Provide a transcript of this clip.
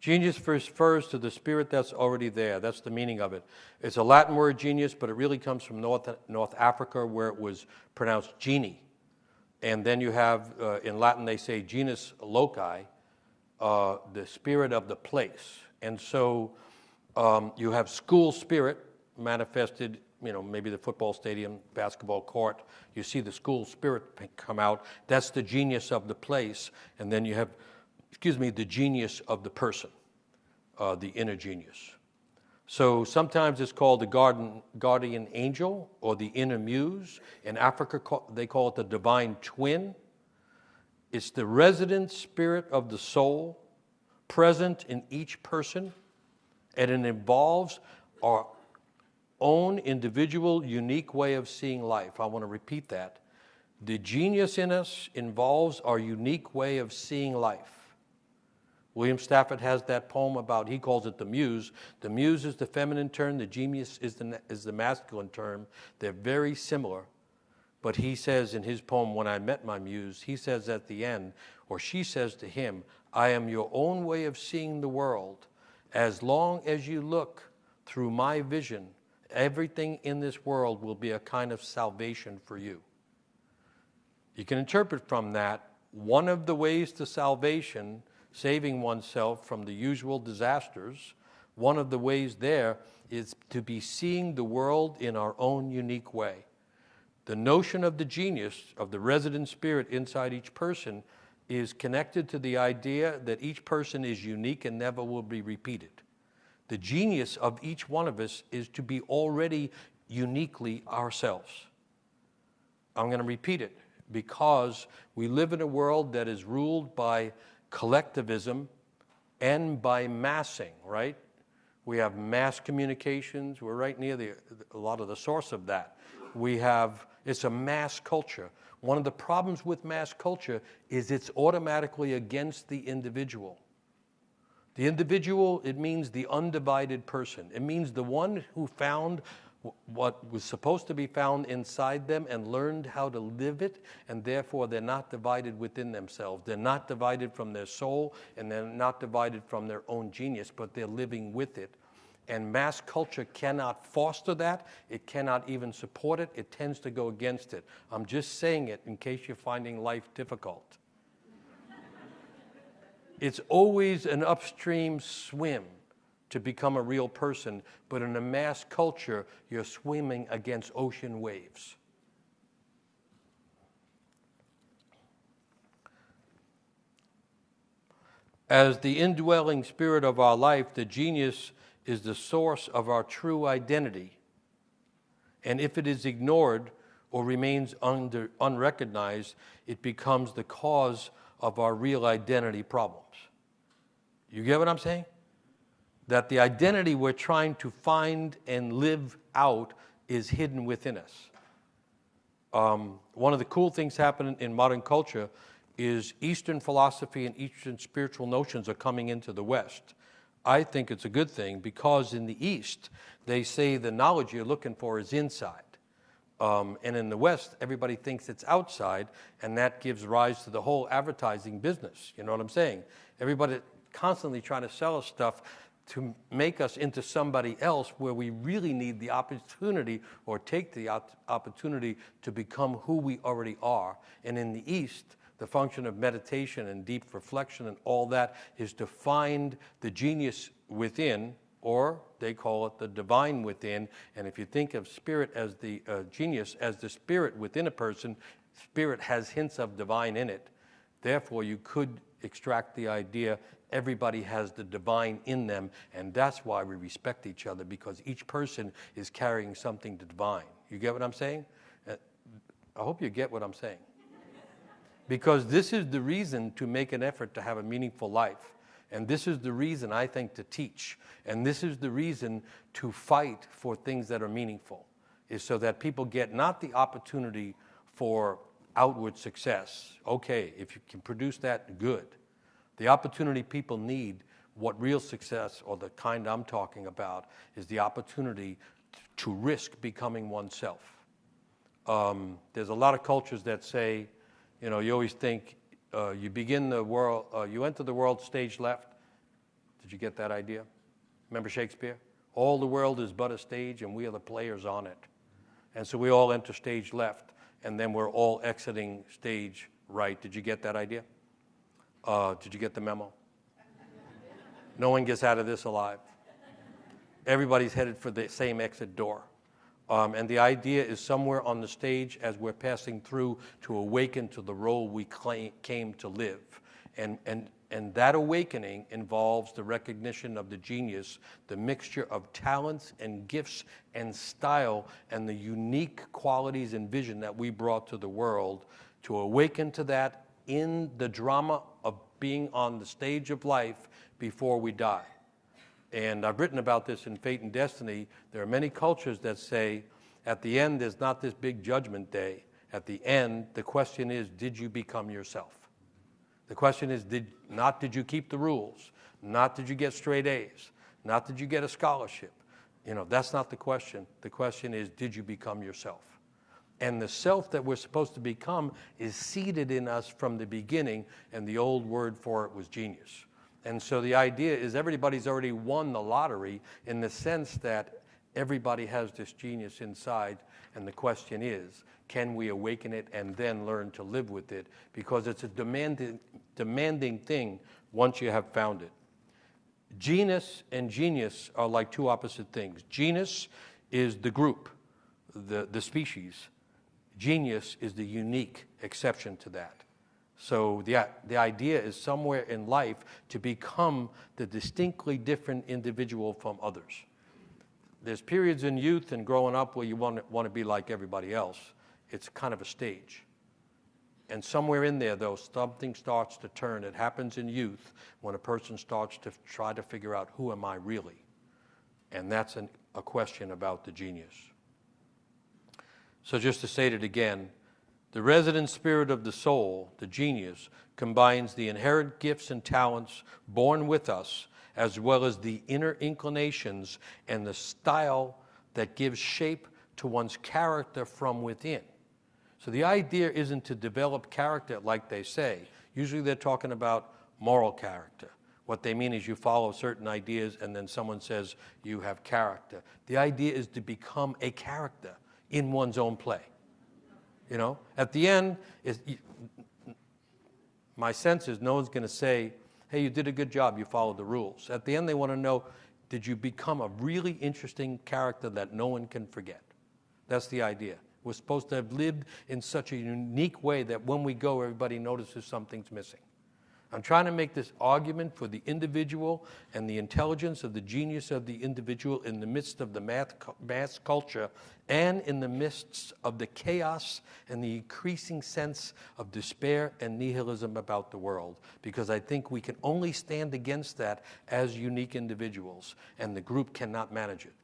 Genius refers to the spirit that's already there. That's the meaning of it. It's a Latin word, genius, but it really comes from North, North Africa where it was pronounced genie. And then you have, uh, in Latin, they say genius loci, uh, the spirit of the place. And so um, you have school spirit manifested, you know, maybe the football stadium, basketball court. You see the school spirit come out. That's the genius of the place. And then you have excuse me, the genius of the person, uh, the inner genius. So sometimes it's called the garden, guardian angel or the inner muse. In Africa, they call it the divine twin. It's the resident spirit of the soul present in each person, and it involves our own individual, unique way of seeing life. I want to repeat that. The genius in us involves our unique way of seeing life. William Stafford has that poem about, he calls it the muse. The muse is the feminine term, the genius is the, is the masculine term. They're very similar. But he says in his poem, When I Met My Muse, he says at the end, or she says to him, I am your own way of seeing the world. As long as you look through my vision, everything in this world will be a kind of salvation for you. You can interpret from that one of the ways to salvation saving oneself from the usual disasters, one of the ways there is to be seeing the world in our own unique way. The notion of the genius, of the resident spirit inside each person, is connected to the idea that each person is unique and never will be repeated. The genius of each one of us is to be already uniquely ourselves. I'm going to repeat it because we live in a world that is ruled by collectivism and by massing, right? We have mass communications. We're right near the, a lot of the source of that. We have, it's a mass culture. One of the problems with mass culture is it's automatically against the individual. The individual, it means the undivided person. It means the one who found what was supposed to be found inside them and learned how to live it, and therefore they're not divided within themselves. They're not divided from their soul, and they're not divided from their own genius, but they're living with it. And mass culture cannot foster that. It cannot even support it. It tends to go against it. I'm just saying it in case you're finding life difficult. it's always an upstream swim to become a real person, but in a mass culture, you're swimming against ocean waves. As the indwelling spirit of our life, the genius is the source of our true identity. And if it is ignored or remains under, unrecognized, it becomes the cause of our real identity problems. You get what I'm saying? That the identity we're trying to find and live out is hidden within us. Um, one of the cool things happening in modern culture is Eastern philosophy and Eastern spiritual notions are coming into the West. I think it's a good thing because in the East, they say the knowledge you're looking for is inside. Um, and in the West, everybody thinks it's outside, and that gives rise to the whole advertising business. You know what I'm saying? Everybody constantly trying to sell us stuff to make us into somebody else where we really need the opportunity or take the opportunity to become who we already are. And in the East, the function of meditation and deep reflection and all that is to find the genius within, or they call it the divine within. And if you think of spirit as the uh, genius, as the spirit within a person, spirit has hints of divine in it. Therefore, you could extract the idea everybody has the divine in them, and that's why we respect each other because each person is carrying something divine. You get what I'm saying? Uh, I hope you get what I'm saying. Because this is the reason to make an effort to have a meaningful life. And this is the reason I think to teach. And this is the reason to fight for things that are meaningful, is so that people get not the opportunity for outward success. Okay, if you can produce that, good. The opportunity people need, what real success, or the kind I'm talking about, is the opportunity to risk becoming oneself. Um, there's a lot of cultures that say, you know, you always think uh, you begin the world, uh, you enter the world stage left, Did you get that idea? Remember Shakespeare? All the world is but a stage, and we are the players on it. And so we all enter stage left, and then we're all exiting stage right. Did you get that idea? Uh, did you get the memo? No one gets out of this alive. Everybody's headed for the same exit door. Um, and the idea is somewhere on the stage as we're passing through to awaken to the role we claim, came to live. And, and, and that awakening involves the recognition of the genius, the mixture of talents and gifts and style, and the unique qualities and vision that we brought to the world to awaken to that in the drama of being on the stage of life before we die. And I've written about this in Fate and Destiny. There are many cultures that say at the end, there's not this big judgment day. At the end, the question is, did you become yourself? The question is, did, not did you keep the rules, not did you get straight A's, not did you get a scholarship. You know, that's not the question. The question is, did you become yourself? And the self that we're supposed to become is seated in us from the beginning, and the old word for it was genius. And so the idea is everybody's already won the lottery in the sense that everybody has this genius inside. And the question is, can we awaken it and then learn to live with it? Because it's a demanding, demanding thing once you have found it. Genus and genius are like two opposite things. Genus is the group, the, the species. Genius is the unique exception to that. So the, the idea is somewhere in life to become the distinctly different individual from others. There's periods in youth and growing up where you want to, want to be like everybody else. It's kind of a stage. And somewhere in there, though, something starts to turn. It happens in youth when a person starts to try to figure out who am I really? And that's an, a question about the genius. So just to state it again, the resident spirit of the soul, the genius, combines the inherent gifts and talents born with us, as well as the inner inclinations and the style that gives shape to one's character from within. So the idea isn't to develop character like they say. Usually they're talking about moral character. What they mean is you follow certain ideas and then someone says you have character. The idea is to become a character in one's own play. You know, at the end, my sense is no one's going to say, hey, you did a good job, you followed the rules. At the end, they want to know, did you become a really interesting character that no one can forget? That's the idea. We're supposed to have lived in such a unique way that when we go, everybody notices something's missing. I'm trying to make this argument for the individual and the intelligence of the genius of the individual in the midst of the math, mass culture and in the midst of the chaos and the increasing sense of despair and nihilism about the world. Because I think we can only stand against that as unique individuals, and the group cannot manage it.